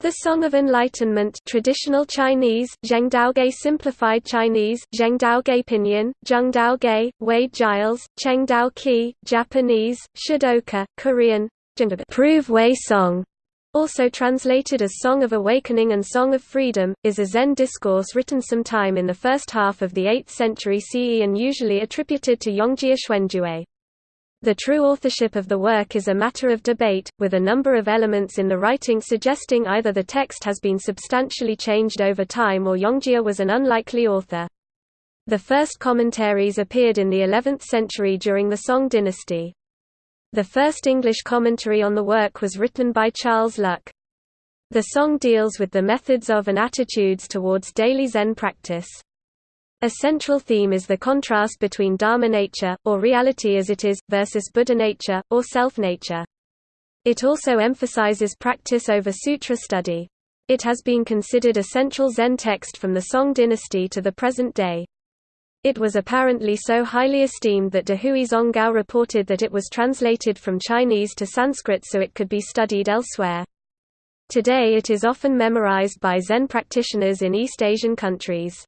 The Song of Enlightenment traditional Chinese, Zhengdaoge simplified Chinese, Zhengdaoge pinyin, Zhengdaoge, Wade Giles, Chengdao Qi, Japanese, Shodoka, Korean, Prove Wei Song, also translated as Song of Awakening and Song of Freedom, is a Zen discourse written sometime in the first half of the 8th century CE and usually attributed to Yongjia Xuanjue. The true authorship of the work is a matter of debate, with a number of elements in the writing suggesting either the text has been substantially changed over time or Yongjia was an unlikely author. The first commentaries appeared in the 11th century during the Song dynasty. The first English commentary on the work was written by Charles Luk. The song deals with the methods of and attitudes towards daily Zen practice. A central theme is the contrast between Dharma nature, or reality as it is, versus Buddha nature, or self-nature. It also emphasizes practice over sutra study. It has been considered a central Zen text from the Song dynasty to the present day. It was apparently so highly esteemed that Dahui Zonggao reported that it was translated from Chinese to Sanskrit so it could be studied elsewhere. Today it is often memorized by Zen practitioners in East Asian countries.